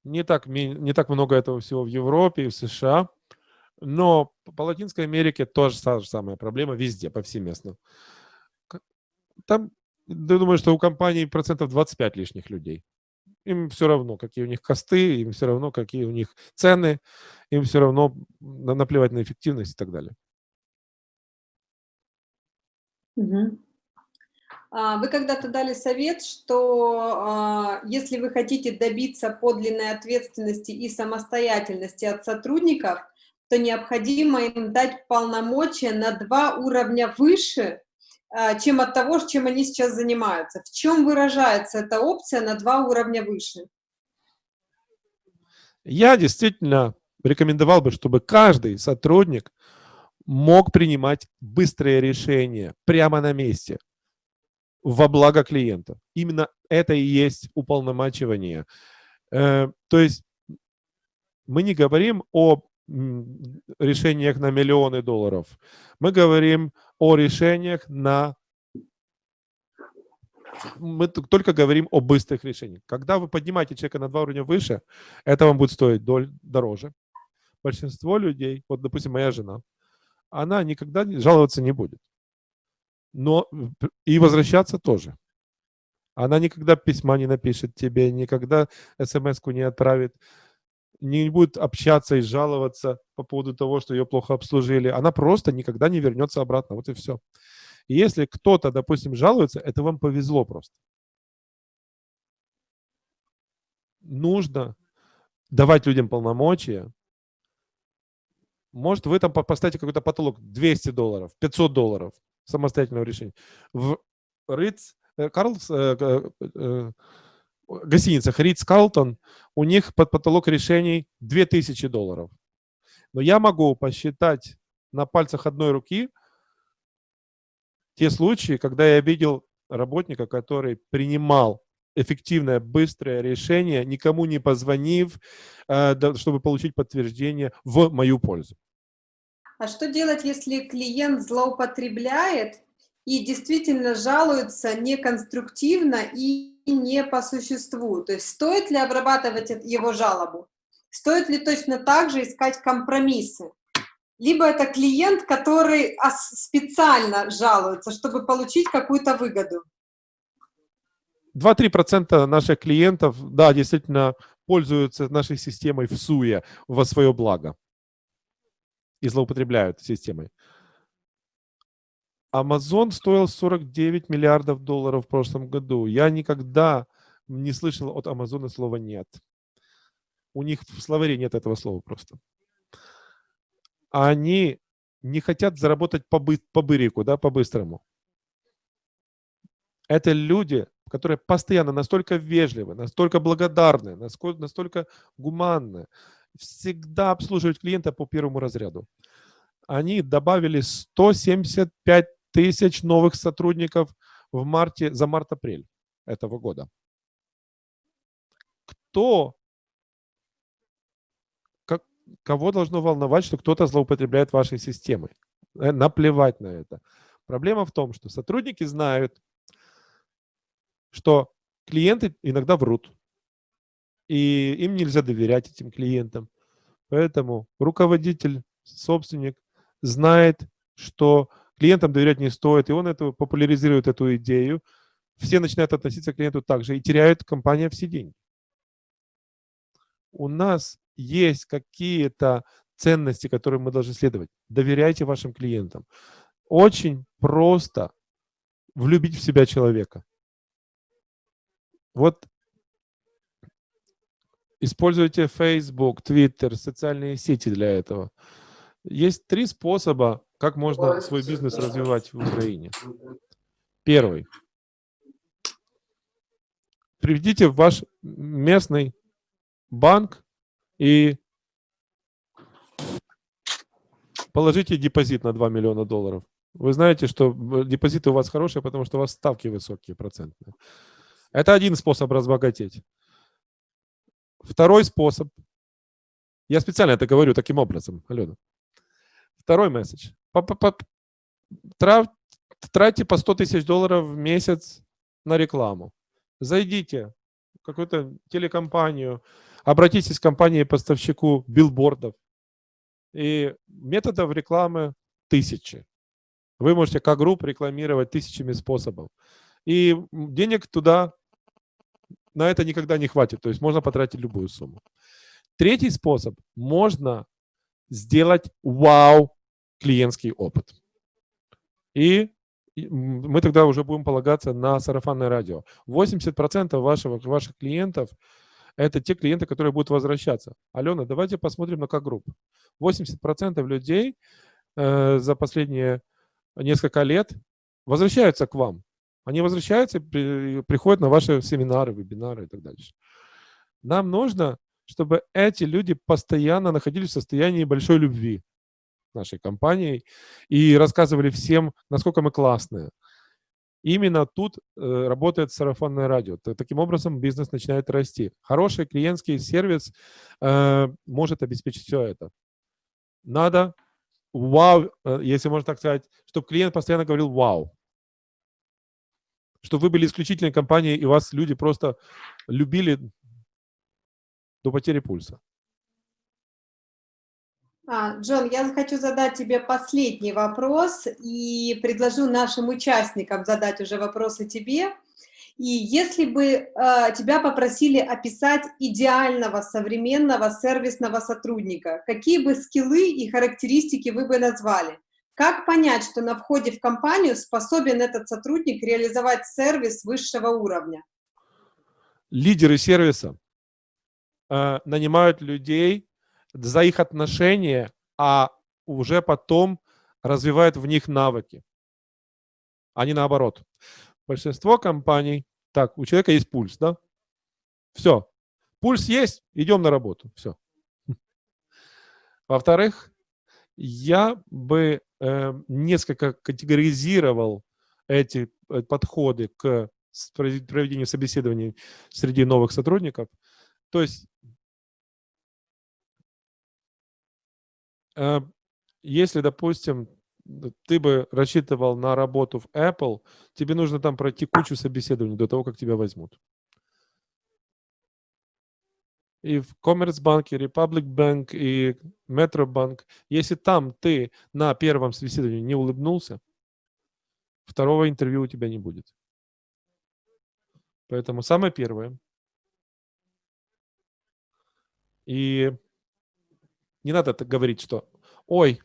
Не так, не так много этого всего в Европе и в США. Но по Латинской Америке тоже та же самая проблема везде, повсеместно. Там, я думаю, что у компаний процентов 25 лишних людей. Им все равно, какие у них косты, им все равно, какие у них цены, им все равно наплевать на эффективность и так далее. А, вы когда-то дали совет, что а, если вы хотите добиться подлинной ответственности и самостоятельности от сотрудников, то необходимо им дать полномочия на два уровня выше, чем от того, чем они сейчас занимаются. В чем выражается эта опция на два уровня выше? Я действительно рекомендовал бы, чтобы каждый сотрудник мог принимать быстрые решения прямо на месте во благо клиента. Именно это и есть уполномачивание. Э, то есть мы не говорим о решениях на миллионы долларов. Мы говорим о решениях на мы только говорим о быстрых решениях. Когда вы поднимаете человека на два уровня выше, это вам будет стоить дороже. Большинство людей, вот, допустим, моя жена, она никогда жаловаться не будет. Но и возвращаться тоже. Она никогда письма не напишет тебе, никогда смс-ку не отправит, не будет общаться и жаловаться по поводу того, что ее плохо обслужили. Она просто никогда не вернется обратно. Вот и все. И если кто-то, допустим, жалуется, это вам повезло просто. Нужно давать людям полномочия. Может, вы там поставите какой-то потолок 200 долларов, 500 долларов самостоятельного решения. В Ritz, э, Карлс, э, э, э, гостиницах Ридс Калтон, у них под потолок решений 2000 долларов. Но я могу посчитать на пальцах одной руки те случаи, когда я видел работника, который принимал эффективное, быстрое решение, никому не позвонив, э, чтобы получить подтверждение в мою пользу. А что делать, если клиент злоупотребляет и действительно жалуется неконструктивно и не по существу? То есть стоит ли обрабатывать его жалобу? Стоит ли точно так же искать компромиссы? либо это клиент, который специально жалуется, чтобы получить какую-то выгоду. 2-3% наших клиентов, да, действительно пользуются нашей системой в СУЕ во свое благо и злоупотребляют системой. Amazon стоил 49 миллиардов долларов в прошлом году. Я никогда не слышал от Амазона слова «нет». У них в словаре нет этого слова просто они не хотят заработать по, бы, по бырику, да, по-быстрому. Это люди, которые постоянно настолько вежливы, настолько благодарны, настолько, настолько гуманны, всегда обслуживают клиента по первому разряду. Они добавили 175 тысяч новых сотрудников в марте, за март-апрель этого года. Кто кого должно волновать, что кто-то злоупотребляет вашей системой? Э, наплевать на это. Проблема в том, что сотрудники знают, что клиенты иногда врут. И им нельзя доверять этим клиентам. Поэтому руководитель, собственник знает, что клиентам доверять не стоит, и он это, популяризирует эту идею. Все начинают относиться к клиенту так же, и теряют компания все деньги. У нас есть какие-то ценности, которые мы должны следовать. Доверяйте вашим клиентам. Очень просто влюбить в себя человека. Вот используйте Facebook, Twitter, социальные сети для этого. Есть три способа, как можно свой бизнес развивать в Украине. Первый. Приведите в ваш местный банк и положите депозит на 2 миллиона долларов. Вы знаете, что депозиты у вас хорошие, потому что у вас ставки высокие, процентные. Это один способ разбогатеть. Второй способ. Я специально это говорю таким образом, Алена. Второй месседж. Тратьте по 100 тысяч долларов в месяц на рекламу. Зайдите в какую-то телекомпанию, Обратитесь к компании-поставщику билбордов. И методов рекламы тысячи. Вы можете как групп рекламировать тысячами способов. И денег туда на это никогда не хватит. То есть можно потратить любую сумму. Третий способ. Можно сделать вау клиентский опыт. И мы тогда уже будем полагаться на сарафанное радио. 80% ваших, ваших клиентов это те клиенты, которые будут возвращаться. Алена, давайте посмотрим на как-групп. 80% людей э, за последние несколько лет возвращаются к вам. Они возвращаются, при, приходят на ваши семинары, вебинары и так дальше. Нам нужно, чтобы эти люди постоянно находились в состоянии большой любви нашей компанией и рассказывали всем, насколько мы классные. Именно тут э, работает сарафанное радио. Таким образом, бизнес начинает расти. Хороший клиентский сервис э, может обеспечить все это. Надо вау, э, если можно так сказать, чтобы клиент постоянно говорил вау. Что вы были исключительной компанией, и вас люди просто любили до потери пульса. А, Джон, я хочу задать тебе последний вопрос и предложу нашим участникам задать уже вопросы тебе. И если бы э, тебя попросили описать идеального современного сервисного сотрудника, какие бы скиллы и характеристики вы бы назвали? Как понять, что на входе в компанию способен этот сотрудник реализовать сервис высшего уровня? Лидеры сервиса э, нанимают людей за их отношения, а уже потом развивают в них навыки, а не наоборот. Большинство компаний, так, у человека есть пульс, да? Все. Пульс есть, идем на работу. Все. Во-вторых, я бы э, несколько категоризировал эти э, подходы к проведению собеседований среди новых сотрудников. То есть, если, допустим, ты бы рассчитывал на работу в Apple, тебе нужно там пройти кучу собеседований до того, как тебя возьмут. И в Коммерцбанке, Republic Bank и Metrobank, если там ты на первом собеседовании не улыбнулся, второго интервью у тебя не будет. Поэтому самое первое. И не надо говорить, что «Ой,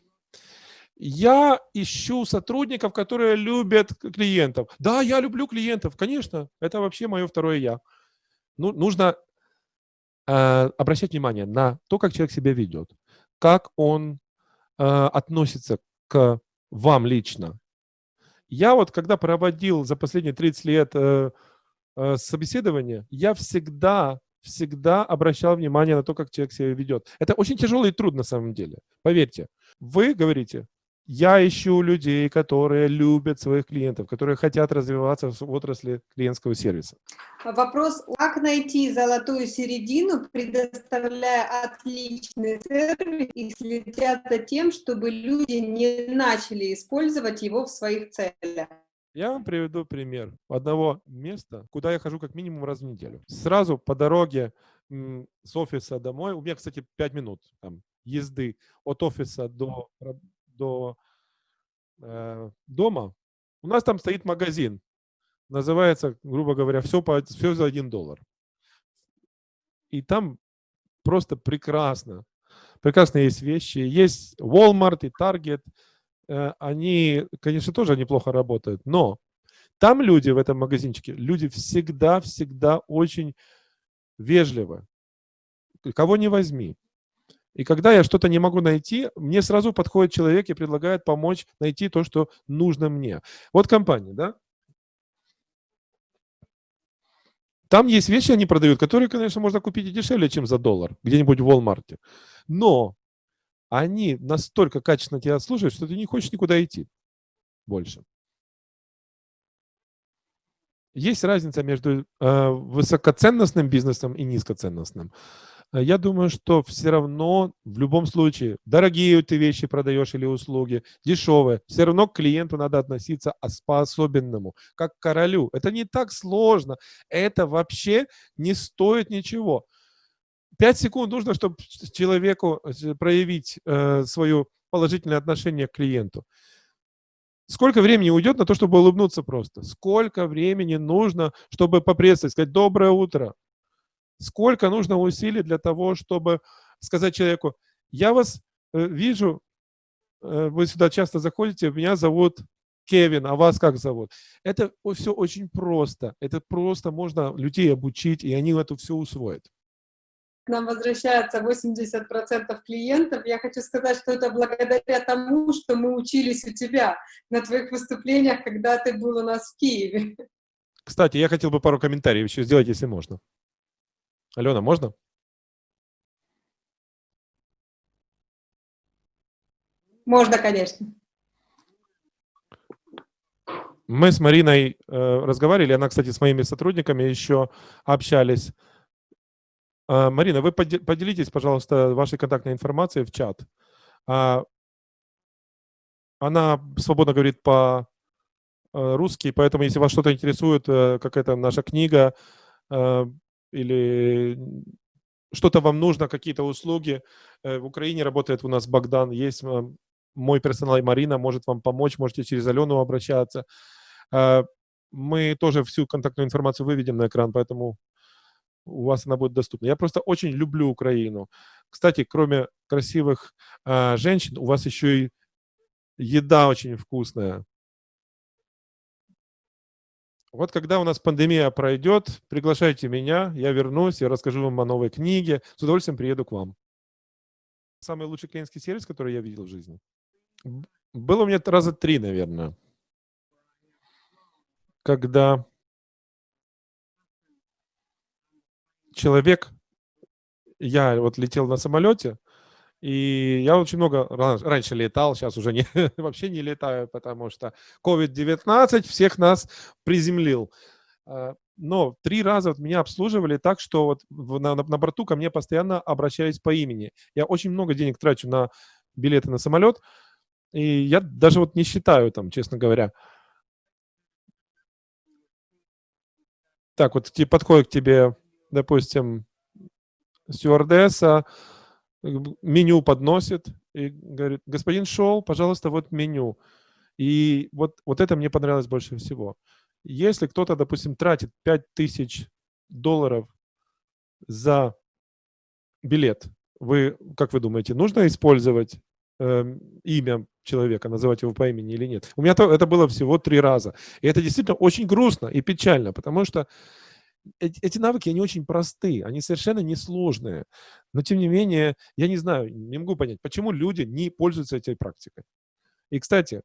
я ищу сотрудников, которые любят клиентов. Да, я люблю клиентов, конечно, это вообще мое второе я. Ну, нужно э, обращать внимание на то, как человек себя ведет, как он э, относится к вам лично. Я вот, когда проводил за последние 30 лет э, э, собеседование, я всегда всегда обращал внимание на то, как человек себя ведет. Это очень тяжелый труд на самом деле, поверьте. Вы говорите, я ищу людей, которые любят своих клиентов, которые хотят развиваться в отрасли клиентского сервиса. Вопрос, как найти золотую середину, предоставляя отличный сервис и следя за тем, чтобы люди не начали использовать его в своих целях? Я вам приведу пример одного места, куда я хожу как минимум раз в неделю. Сразу по дороге с офиса домой, у меня, кстати, 5 минут там, езды от офиса до до э, дома, у нас там стоит магазин. Называется, грубо говоря, все, по, все за один доллар. И там просто прекрасно. Прекрасно есть вещи. Есть Walmart и Target. Э, они, конечно, тоже неплохо работают. Но там люди в этом магазинчике, люди всегда-всегда очень вежливы. Кого не возьми. И когда я что-то не могу найти, мне сразу подходит человек и предлагает помочь найти то, что нужно мне. Вот компания, да? Там есть вещи, они продают, которые, конечно, можно купить и дешевле, чем за доллар, где-нибудь в Walmart. Но они настолько качественно тебя слушают, что ты не хочешь никуда идти больше. Есть разница между э, высокоценностным бизнесом и низкоценностным. Э, я думаю, что все равно в любом случае, дорогие ты вещи продаешь или услуги, дешевые, все равно к клиенту надо относиться по-особенному, как к королю. Это не так сложно, это вообще не стоит ничего. Пять секунд нужно, чтобы человеку э, проявить э, свое положительное отношение к клиенту. Сколько времени уйдет на то, чтобы улыбнуться просто? Сколько времени нужно, чтобы поприветствовать, сказать «доброе утро», Сколько нужно усилий для того, чтобы сказать человеку, я вас э, вижу, э, вы сюда часто заходите, меня зовут Кевин, а вас как зовут? Это все очень просто. Это просто можно людей обучить, и они это все усвоят. К нам возвращается 80% клиентов. Я хочу сказать, что это благодаря тому, что мы учились у тебя на твоих выступлениях, когда ты был у нас в Киеве. Кстати, я хотел бы пару комментариев еще сделать, если можно. Алена, можно? Можно, конечно. Мы с Мариной э, разговаривали, она, кстати, с моими сотрудниками еще общались. Э, Марина, вы поделитесь, пожалуйста, вашей контактной информацией в чат. Э, она свободно говорит по э, поэтому если вас что-то интересует, э, какая-то наша книга э, или что-то вам нужно, какие-то услуги, в Украине работает у нас Богдан, есть мой персонал и Марина может вам помочь, можете через Алену обращаться. Мы тоже всю контактную информацию выведем на экран, поэтому у вас она будет доступна. Я просто очень люблю Украину. Кстати, кроме красивых э, женщин, у вас еще и еда очень вкусная. Вот когда у нас пандемия пройдет, приглашайте меня, я вернусь, я расскажу вам о новой книге, с удовольствием приеду к вам. Самый лучший клиентский сервис, который я видел в жизни. Было у меня раза три, наверное. Когда человек, я вот летел на самолете, и я очень много раньше летал, сейчас уже не, <laughs> вообще не летаю, потому что COVID-19 всех нас приземлил. А, но три раза вот меня обслуживали так, что вот на, на, на борту ко мне постоянно обращались по имени. Я очень много денег трачу на билеты на самолет, и я даже вот не считаю там, честно говоря. Так, вот подходит к тебе, допустим, стюардесса, меню подносит и говорит, господин Шоу, пожалуйста, вот меню. И вот, вот это мне понравилось больше всего. Если кто-то, допустим, тратит 5000 долларов за билет, вы, как вы думаете, нужно использовать э, имя человека, называть его по имени или нет? У меня то, это было всего три раза. И это действительно очень грустно и печально, потому что эти, навыки, они очень простые, они совершенно несложные. Но, тем не менее, я не знаю, не могу понять, почему люди не пользуются этой практикой. И, кстати,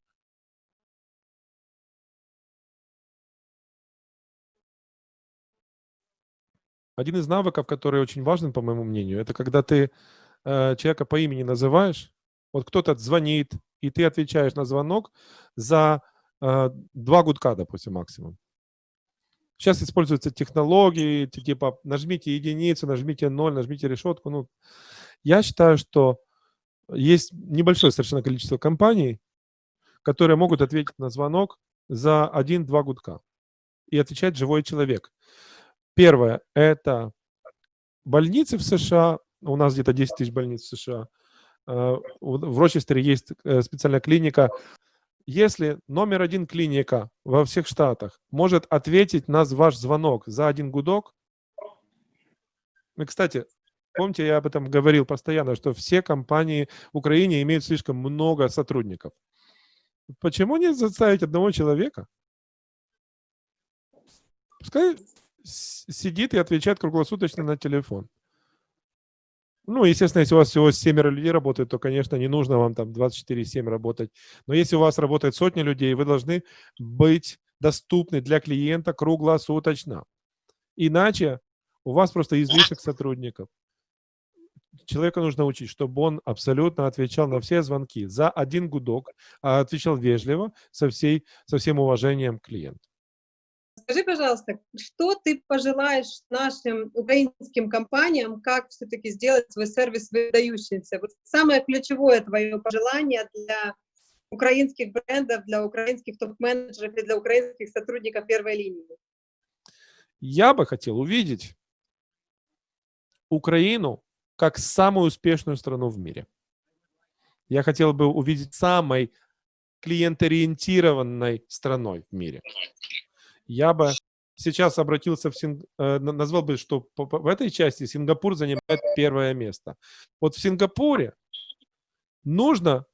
один из навыков, который очень важен, по моему мнению, это когда ты э, человека по имени называешь, вот кто-то звонит, и ты отвечаешь на звонок за э, два гудка, допустим, максимум. Сейчас используются технологии, типа нажмите единицу, нажмите ноль, нажмите решетку. Ну, я считаю, что есть небольшое совершенно количество компаний, которые могут ответить на звонок за один-два гудка. И отвечает живой человек. Первое – это больницы в США. У нас где-то 10 тысяч больниц в США. Э, в Рочестере есть э, специальная клиника если номер один клиника во всех штатах может ответить на ваш звонок за один гудок, и, кстати, помните, я об этом говорил постоянно, что все компании в Украине имеют слишком много сотрудников. Почему не заставить одного человека? Пускай сидит и отвечает круглосуточно на телефон. Ну, естественно, если у вас всего семеро людей работает, то, конечно, не нужно вам там 24-7 работать. Но если у вас работает сотни людей, вы должны быть доступны для клиента круглосуточно. Иначе у вас просто излишек сотрудников. Человека нужно учить, чтобы он абсолютно отвечал на все звонки за один гудок, а отвечал вежливо, со, всей, со всем уважением клиенту. Скажи, пожалуйста, что ты пожелаешь нашим украинским компаниям, как все-таки сделать свой сервис выдающимся? Вот самое ключевое твое пожелание для украинских брендов, для украинских топ-менеджеров и для украинских сотрудников первой линии? Я бы хотел увидеть Украину как самую успешную страну в мире. Я хотел бы увидеть самой клиенториентированной страной в мире я бы сейчас обратился в Синг... Э, назвал бы, что в этой части Сингапур занимает первое место. Вот в Сингапуре нужно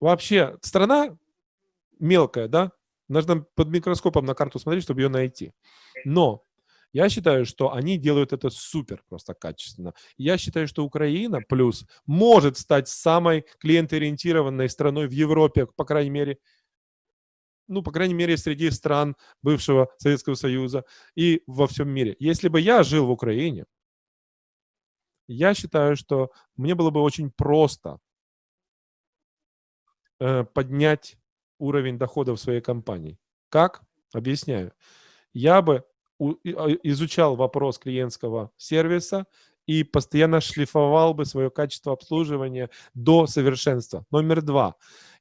вообще, страна мелкая, да, нужно под микроскопом на карту смотреть, чтобы ее найти. Но я считаю, что они делают это супер просто качественно. Я считаю, что Украина плюс может стать самой клиентоориентированной страной в Европе, по крайней мере, ну, по крайней мере, среди стран бывшего Советского Союза и во всем мире. Если бы я жил в Украине, я считаю, что мне было бы очень просто э, поднять уровень доходов своей компании. Как? Объясняю. Я бы у, а, изучал вопрос клиентского сервиса и постоянно шлифовал бы свое качество обслуживания до совершенства. Номер два.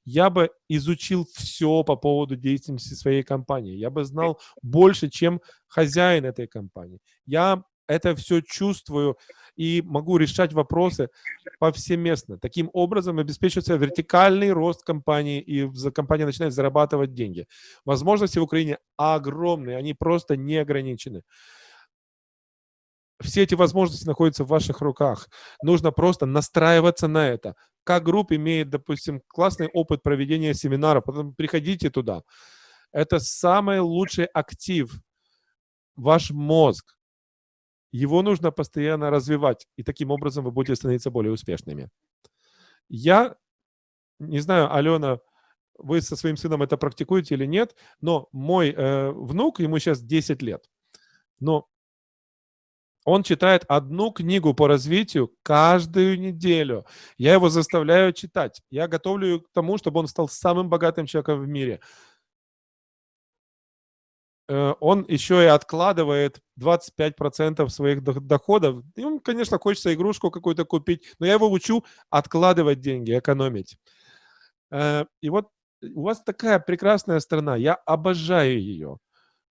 Я бы изучил все по поводу деятельности своей компании. Я бы знал больше, чем хозяин этой компании. Я это все чувствую и могу решать вопросы повсеместно. Таким образом обеспечивается вертикальный рост компании, и компания начинает зарабатывать деньги. Возможности в Украине огромные, они просто не ограничены. Все эти возможности находятся в ваших руках. Нужно просто настраиваться на это. Как групп имеет, допустим, классный опыт проведения семинара, потом приходите туда. Это самый лучший актив, ваш мозг его нужно постоянно развивать, и таким образом вы будете становиться более успешными. Я не знаю, Алена, вы со своим сыном это практикуете или нет, но мой э, внук, ему сейчас 10 лет, но он читает одну книгу по развитию каждую неделю. Я его заставляю читать. Я готовлю к тому, чтобы он стал самым богатым человеком в мире. Э, он еще и откладывает 25% своих доходов. Ему, конечно, хочется игрушку какую-то купить, но я его учу откладывать деньги, экономить. Э, и вот у вас такая прекрасная страна, я обожаю ее.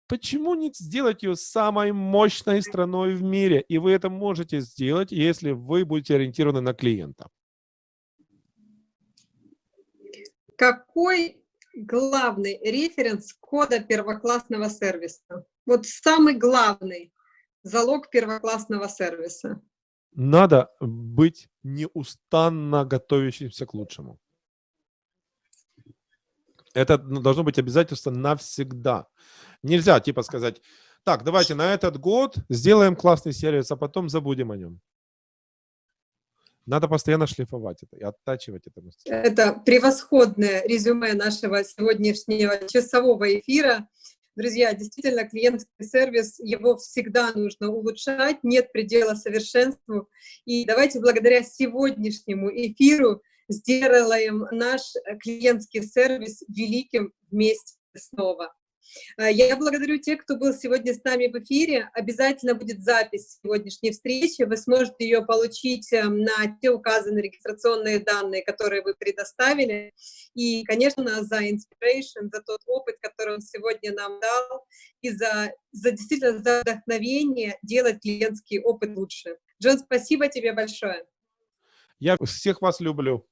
Почему не сделать ее самой мощной страной в мире? И вы это можете сделать, если вы будете ориентированы на клиента. Какой главный референс кода первоклассного сервиса? Вот самый главный залог первоклассного сервиса. Надо быть неустанно готовящимся к лучшему. Это должно быть обязательство навсегда. Нельзя типа сказать, так, давайте на этот год сделаем классный сервис, а потом забудем о нем. Надо постоянно шлифовать это и оттачивать это. Это превосходное резюме нашего сегодняшнего часового эфира. Друзья, действительно, клиентский сервис, его всегда нужно улучшать, нет предела совершенству. И давайте благодаря сегодняшнему эфиру сделаем наш клиентский сервис великим вместе снова. А, я благодарю тех, кто был сегодня с нами в эфире. Обязательно будет запись сегодняшней встречи. Вы сможете ее получить эм, на те указанные регистрационные данные, которые вы предоставили. И, конечно, за inspiration, за тот опыт, который он сегодня нам дал, и за, за действительно за вдохновение делать клиентский опыт лучше. Джон, спасибо тебе большое. Я всех вас люблю.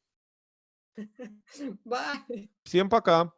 <laughs> Всем пока.